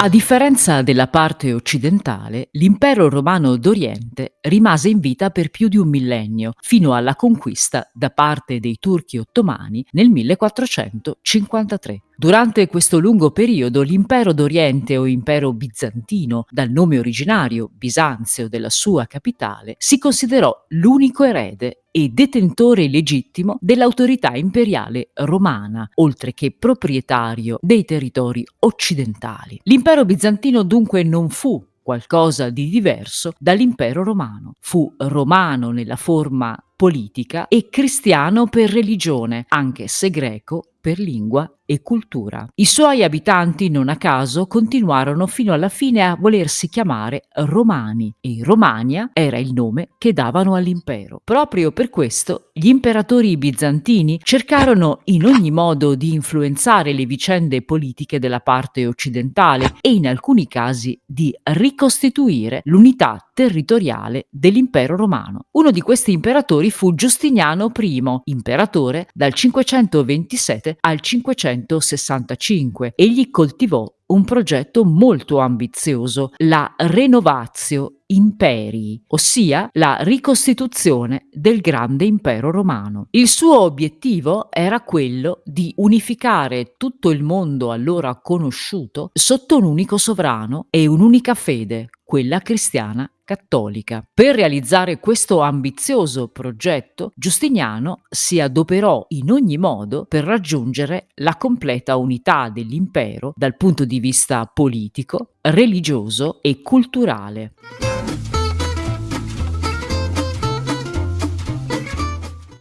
A differenza della parte occidentale, l'impero romano d'Oriente rimase in vita per più di un millennio, fino alla conquista da parte dei turchi ottomani nel 1453. Durante questo lungo periodo l'impero d'Oriente o impero bizantino, dal nome originario Bisanzio della sua capitale, si considerò l'unico erede e detentore legittimo dell'autorità imperiale romana, oltre che proprietario dei territori occidentali. L'impero bizantino dunque non fu qualcosa di diverso dall'impero romano. Fu romano nella forma politica e cristiano per religione, anche se greco per lingua e cultura. I suoi abitanti, non a caso, continuarono fino alla fine a volersi chiamare Romani e Romania era il nome che davano all'impero. Proprio per questo gli imperatori bizantini cercarono in ogni modo di influenzare le vicende politiche della parte occidentale e in alcuni casi di ricostituire l'unità territoriale dell'impero romano. Uno di questi imperatori fu Giustiniano I, imperatore dal 527 al 565. Egli coltivò un progetto molto ambizioso, la Renovatio Imperii, ossia la ricostituzione del grande impero romano. Il suo obiettivo era quello di unificare tutto il mondo allora conosciuto sotto un unico sovrano e un'unica fede, quella cristiana cattolica. Per realizzare questo ambizioso progetto, Giustiniano si adoperò in ogni modo per raggiungere la completa unità dell'impero dal punto di vista politico, religioso e culturale.